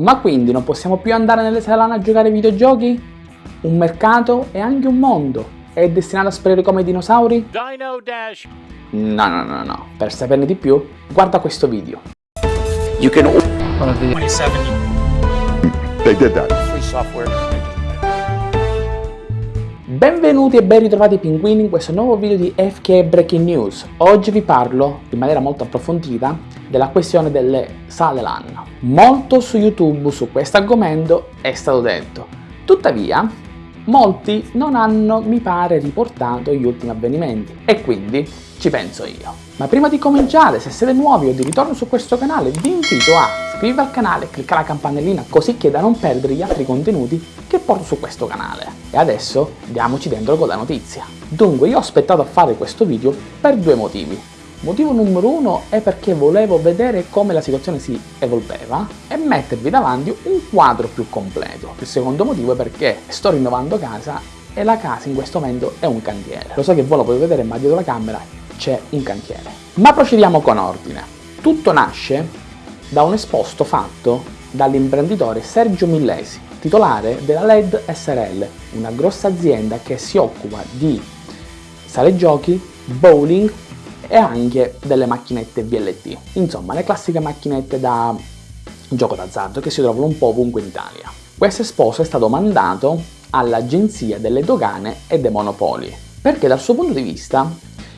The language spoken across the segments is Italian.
Ma quindi non possiamo più andare nelle sale LAN a giocare ai videogiochi? Un mercato e anche un mondo è destinato a sparire come i dinosauri? Dino Dash! No, no, no, no. Per saperne di più, guarda questo video. You can... 27. They did that. Free software. Benvenuti e ben ritrovati pinguini in questo nuovo video di FK Breaking News. Oggi vi parlo in maniera molto approfondita della questione delle sale LAN. Molto su YouTube su questo argomento è stato detto, tuttavia molti non hanno, mi pare, riportato gli ultimi avvenimenti e quindi ci penso io. Ma prima di cominciare, se siete nuovi o di ritorno su questo canale, vi invito a iscrivervi al canale e cliccare la campanellina così che da non perdere gli altri contenuti che porto su questo canale. E adesso diamoci dentro con la notizia. Dunque, io ho aspettato a fare questo video per due motivi. Motivo numero uno è perché volevo vedere come la situazione si evolveva e mettervi davanti un quadro più completo. Il secondo motivo è perché sto rinnovando casa e la casa in questo momento è un cantiere. Lo so che voi lo potete vedere ma dietro la camera c'è un cantiere. Ma procediamo con ordine. Tutto nasce da un esposto fatto dall'imprenditore Sergio Millesi, titolare della LED SRL, una grossa azienda che si occupa di sale giochi, bowling e anche delle macchinette VLT, insomma le classiche macchinette da gioco d'azzardo che si trovano un po' ovunque in Italia. Questo esposo è stato mandato all'Agenzia delle Dogane e dei Monopoli, perché dal suo punto di vista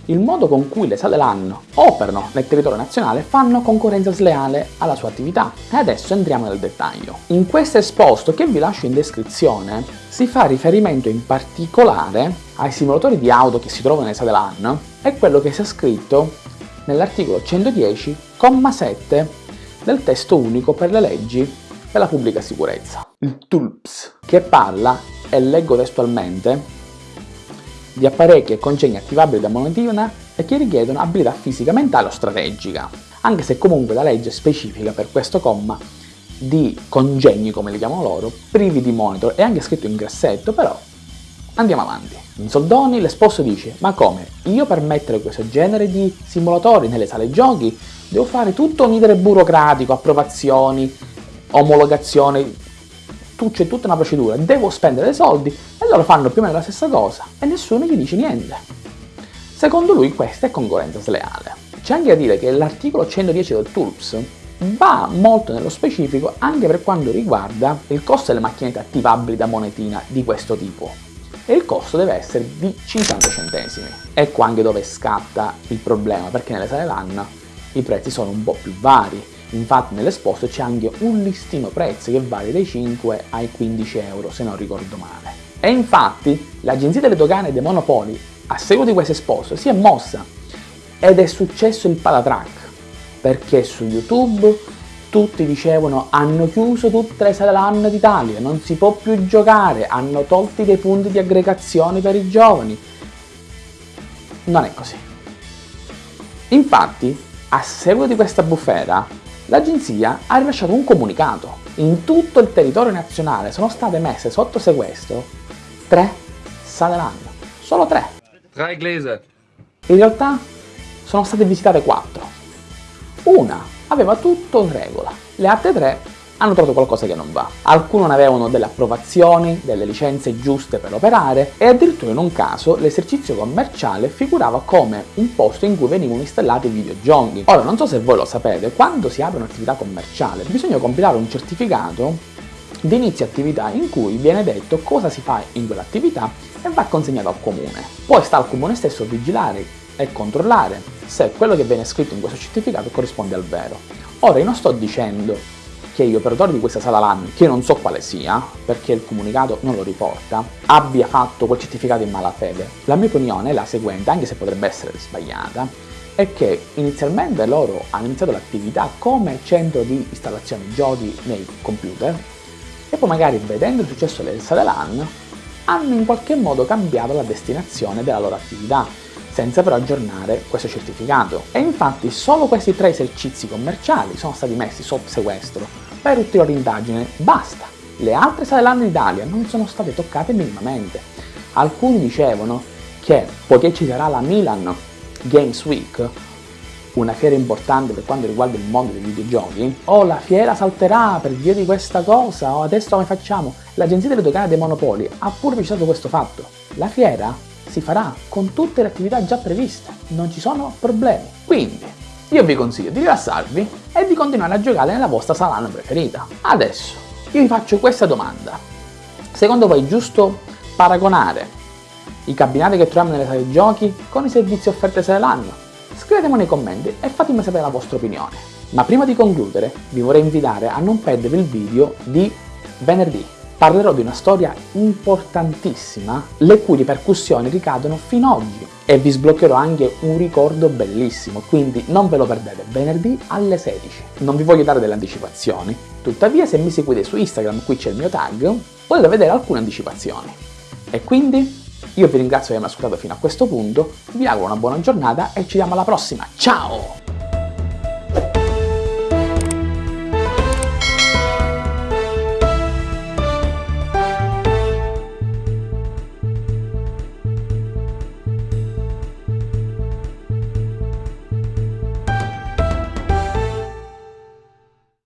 il modo con cui le sale LAN operano nel territorio nazionale fanno concorrenza sleale alla sua attività. E adesso entriamo nel dettaglio. In questo esposto che vi lascio in descrizione si fa riferimento in particolare ai simulatori di auto che si trovano nelle sale LAN e quello che sia scritto nell'articolo 110,7 del testo unico per le leggi per la pubblica sicurezza, il TULPS, che parla, e leggo testualmente, di apparecchi e congegni attivabili da monetina e che richiedono abilità fisica, mentale o strategica, anche se comunque la legge specifica per questo comma di congegni, come li chiamano loro, privi di monitor, è anche scritto in grassetto, però andiamo avanti. In soldoni l'esposto dice, ma come? Io per mettere questo genere di simulatori nelle sale giochi devo fare tutto un iter burocratico, approvazioni, omologazioni, c'è tutta una procedura, devo spendere dei soldi e loro fanno più o meno la stessa cosa e nessuno gli dice niente. Secondo lui questa è concorrenza sleale. C'è anche da dire che l'articolo 110 del TULPS va molto nello specifico anche per quanto riguarda il costo delle macchinette attivabili da monetina di questo tipo e il costo deve essere di 50 centesimi. Ecco anche dove scatta il problema perché nelle sale LAN i prezzi sono un po' più vari Infatti nell'esposto c'è anche un listino prezzi che varia dai 5 ai 15 euro se non ricordo male. E infatti l'Agenzia delle Dogane e dei Monopoli a seguito di questo esposto si è mossa ed è successo il patatrack perché su YouTube tutti dicevano hanno chiuso tutte le sale LAN d'Italia, non si può più giocare, hanno tolti dei punti di aggregazione per i giovani. Non è così. Infatti, a seguito di questa bufera, l'agenzia ha rilasciato un comunicato. In tutto il territorio nazionale sono state messe sotto sequestro tre sale LAN. Solo tre. Tre inglese. In realtà sono state visitate quattro. Una aveva tutto in regola, le altre tre hanno trovato qualcosa che non va. Alcuni non avevano delle approvazioni, delle licenze giuste per operare e addirittura in un caso l'esercizio commerciale figurava come un posto in cui venivano installati videogiochi. Ora non so se voi lo sapete, quando si apre un'attività commerciale bisogna compilare un certificato di inizio attività in cui viene detto cosa si fa in quell'attività e va consegnato al comune. Poi sta al comune stesso vigilare e controllare se quello che viene scritto in questo certificato corrisponde al vero. Ora io non sto dicendo che gli operatori di questa sala LAN, che non so quale sia, perché il comunicato non lo riporta, abbia fatto quel certificato in malafede. La mia opinione è la seguente, anche se potrebbe essere sbagliata, è che inizialmente loro hanno iniziato l'attività come centro di installazione giochi nei computer e poi magari vedendo il successo delle sale LAN hanno in qualche modo cambiato la destinazione della loro attività senza però aggiornare questo certificato. E infatti solo questi tre esercizi commerciali sono stati messi sotto sequestro per ulteriore indagine, basta. Le altre sale d'Italia non sono state toccate minimamente. Alcuni dicevano che poiché ci sarà la Milan Games Week, una fiera importante per quanto riguarda il mondo dei videogiochi, o la fiera salterà per via di questa cosa, o adesso come facciamo? L'Agenzia delle Dogane dei Monopoli ha pure precisato questo fatto. La fiera si farà con tutte le attività già previste, non ci sono problemi. Quindi, io vi consiglio di rilassarvi e di continuare a giocare nella vostra sala preferita. Adesso, io vi faccio questa domanda. Secondo voi è giusto paragonare i cabinati che troviamo nelle sale giochi con i servizi offerti sale LAN? Scrivetemi nei commenti e fatemi sapere la vostra opinione. Ma prima di concludere vi vorrei invitare a non perdere il video di venerdì. Parlerò di una storia importantissima le cui ripercussioni ricadono fino ad oggi e vi sbloccherò anche un ricordo bellissimo, quindi non ve lo perdete venerdì alle 16. Non vi voglio dare delle anticipazioni, tuttavia se mi seguite su Instagram, qui c'è il mio tag, potete vedere alcune anticipazioni. E quindi io vi ringrazio di avermi ascoltato fino a questo punto, vi auguro una buona giornata e ci vediamo alla prossima. Ciao!